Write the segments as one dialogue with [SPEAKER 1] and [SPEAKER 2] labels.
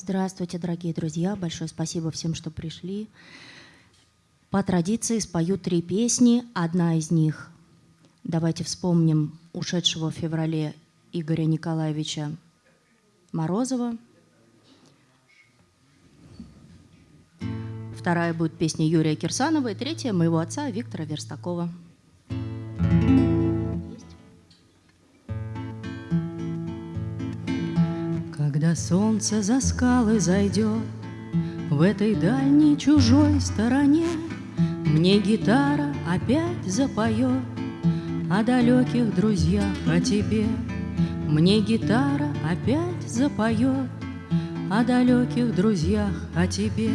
[SPEAKER 1] Здравствуйте, дорогие друзья. Большое спасибо всем, что пришли. По традиции спою три песни. Одна из них, давайте вспомним ушедшего в феврале Игоря Николаевича Морозова. Вторая будет песня Юрия Кирсанова. И третья моего отца Виктора Верстакова.
[SPEAKER 2] Солнце за скалы зайдет В этой дальней чужой стороне. Мне гитара опять запоет О далеких друзьях, о тебе Мне гитара опять запоет О далеких друзьях, о тебе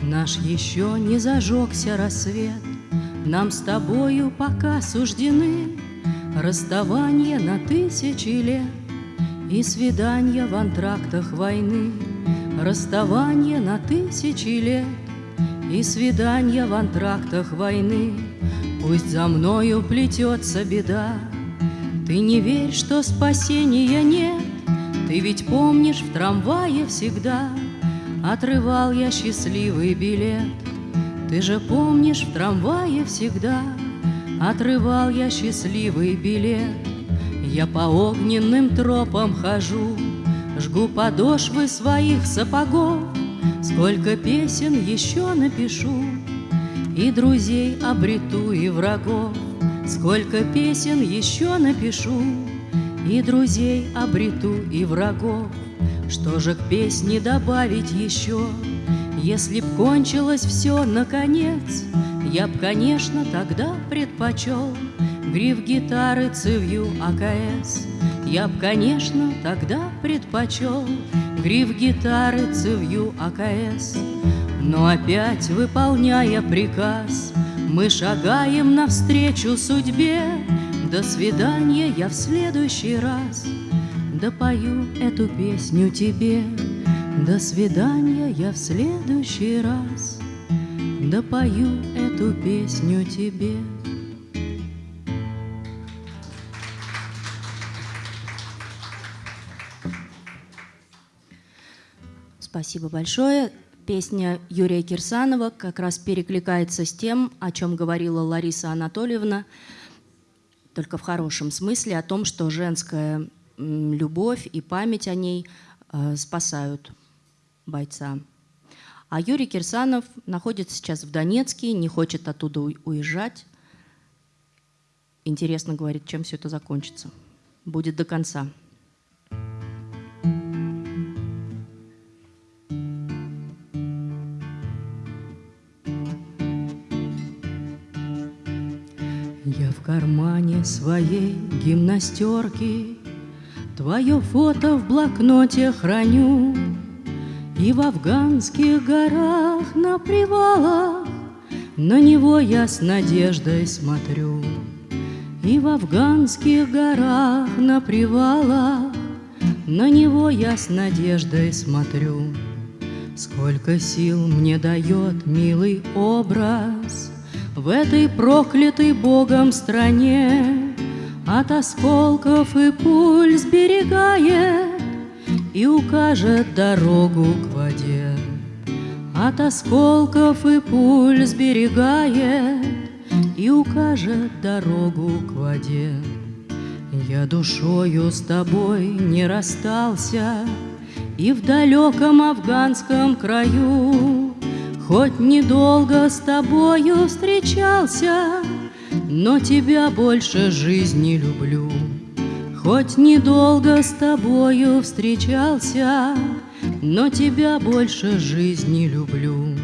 [SPEAKER 2] Наш еще не зажегся рассвет. Нам с тобою пока суждены Расставание на тысячи лет И свидания в антрактах войны Расставание на тысячи лет И свидания в антрактах войны. Пусть за мною плетется беда. Ты не верь, что спасения нет. Ты ведь помнишь в трамвае всегда Отрывал я счастливый билет. Ты же помнишь, в трамвае всегда Отрывал я счастливый билет Я по огненным тропам хожу Жгу подошвы своих сапогов. Сколько песен еще напишу И друзей обрету, и врагов. Сколько песен еще напишу И друзей обрету, и врагов. Что же к песне добавить еще? Если б кончилось все наконец, Я б, конечно, тогда предпочел Гриф гитары цевью АКС. Я б, конечно, тогда предпочел Гриф гитары цевью АКС. Но опять, выполняя приказ, Мы шагаем навстречу судьбе. До свидания, я в следующий раз — Допою эту песню тебе. До свидания, я в следующий раз Допою эту песню тебе.
[SPEAKER 1] Спасибо большое. Песня Юрия Кирсанова как раз перекликается с тем, о чем говорила Лариса Анатольевна, только в хорошем смысле, о том, что женская любовь и память о ней э, спасают бойца. А Юрий Кирсанов находится сейчас в Донецке, не хочет оттуда уезжать. Интересно, говорит, чем все это закончится. Будет до конца.
[SPEAKER 2] Кармане своей гимнастерки. Твое фото в блокноте храню. И в афганских горах на привалах На него я с надеждой смотрю. И в афганских горах на привалах На него я с надеждой смотрю. Сколько сил мне дает милый образ В этой проклятой Богом стране от осколков и пуль сберегает И укажет дорогу к воде. От осколков и пуль сберегает И укажет дорогу к воде. Я душою с тобой не расстался И в далеком афганском краю Хоть недолго с тобою встречался — но тебя больше жизни люблю. Хоть недолго с тобою встречался, Но тебя больше жизни люблю.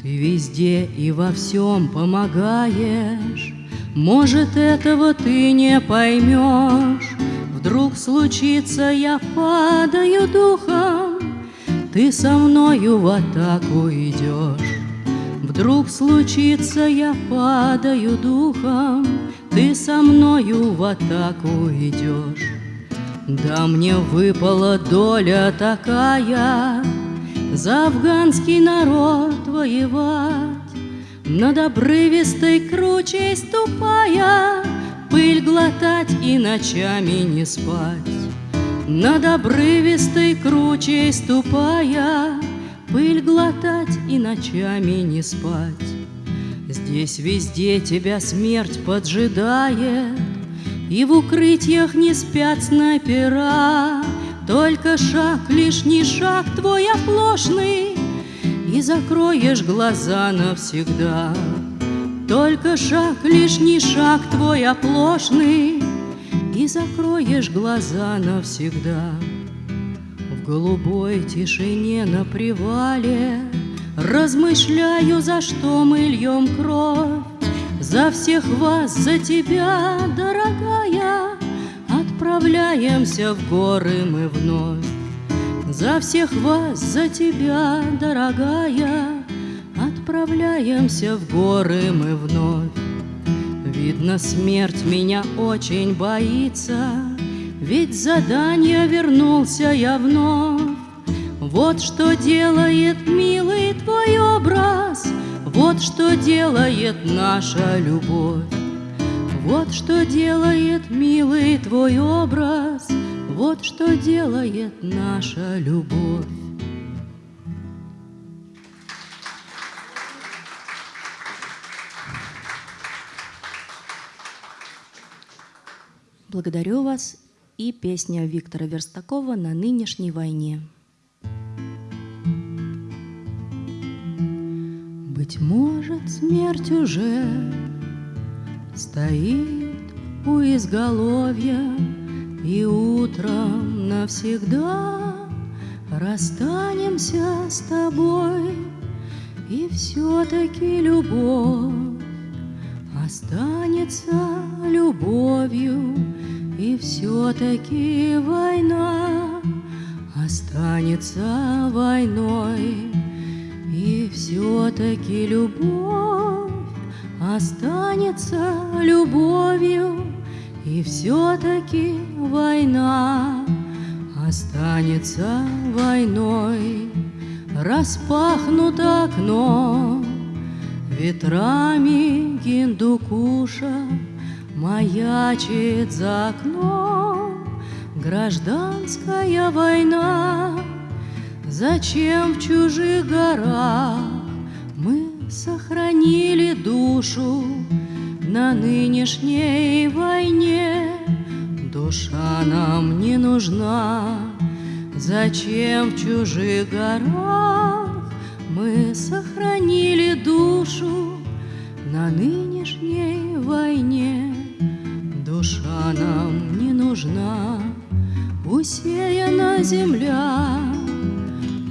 [SPEAKER 2] Ты везде и во всем помогаешь, Может, этого ты не поймешь. Вдруг случится, я падаю духом, Ты со мною в атаку идешь. Вдруг случится, я падаю духом, Ты со мною в атаку идешь. Да мне выпала доля такая За афганский народ воевать, Над обрывистой кручей ступая, Пыль глотать и ночами не спать. Над обрывистой кручей ступая, Пыль глотать и ночами не спать. Здесь везде тебя смерть поджидает, И в укрытиях не спят снайпера. Только шаг, лишний шаг твой оплошный, И закроешь глаза навсегда. Только шаг, лишний шаг твой оплошный, И закроешь глаза навсегда. В голубой тишине на привале Размышляю, за что мы льем кровь, За всех вас, за тебя, дорогая, Отправляемся в горы мы вновь. За всех вас, за тебя, дорогая, Отправляемся в горы мы вновь. Видно, смерть меня очень боится, Ведь задание вернулся я вновь. Вот что делает милый твой образ, Вот что делает наша любовь. Вот что делает милый твой образ, Вот что делает наша любовь.
[SPEAKER 1] Благодарю вас. И песня Виктора Верстакова «На нынешней войне».
[SPEAKER 2] Быть может, смерть уже стоит у изголовья, И утром навсегда расстанемся с тобой, И все-таки любовь останется любовью, И все-таки война останется войной. И все-таки любовь останется любовью, И все-таки война останется войной. Распахнуто окно ветрами Гиндукуша Маячит за окном гражданская война. Зачем в чужих горах мы сохранили душу на нынешней войне? Душа нам не нужна. Зачем в чужих горах мы сохранили душу на нынешней войне? Душа нам не нужна, усеяна земля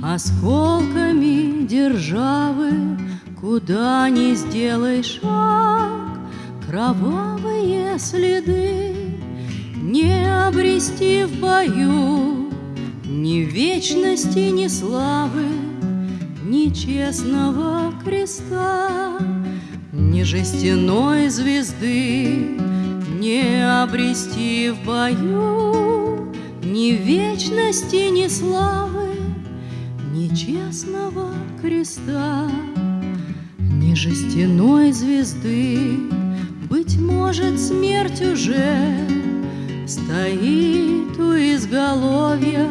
[SPEAKER 2] Осколками державы, куда не сделай шаг, Кровавые следы не обрести в бою Ни вечности, ни славы, ни честного креста, Ни жестяной звезды не обрести в бою Ни вечности, ни славы, нечестного креста, Ни жестяной звезды, Быть может, смерть уже Стоит у изголовья,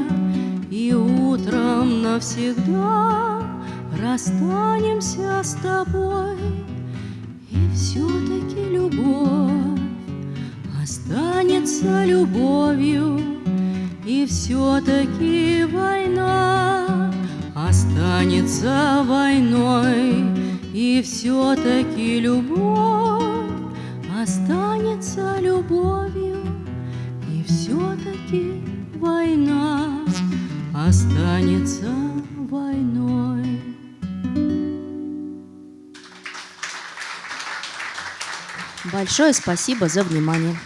[SPEAKER 2] И утром навсегда Расстанемся с тобой, И все-таки любовь любовью, И все-таки война останется войной, и все-таки любовь останется любовью, и все-таки война останется войной.
[SPEAKER 1] Большое спасибо за внимание.